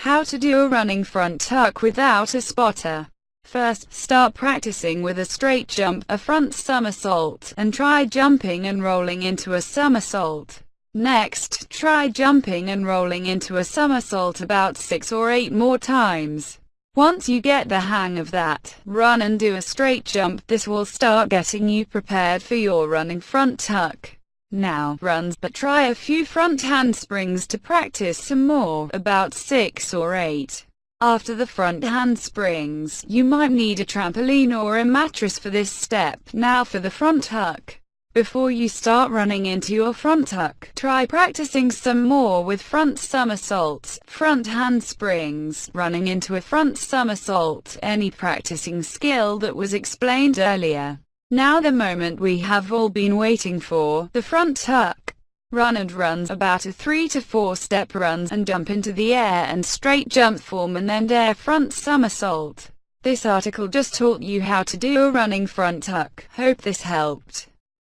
How to do a running front tuck without a spotter. First, start practicing with a straight jump, a front somersault, and try jumping and rolling into a somersault. Next, try jumping and rolling into a somersault about six or eight more times. Once you get the hang of that, run and do a straight jump. This will start getting you prepared for your running front tuck. Now, runs, but try a few front handsprings to practice some more, about 6 or 8. After the front handsprings, you might need a trampoline or a mattress for this step. Now for the front tuck. Before you start running into your front tuck, try practicing some more with front somersaults, front handsprings, running into a front somersault, any practicing skill that was explained earlier. Now the moment we have all been waiting for, the front tuck. Run and runs, about a 3 to 4 step runs and jump into the air and straight jump form and then air front somersault. This article just taught you how to do a running front tuck. Hope this helped.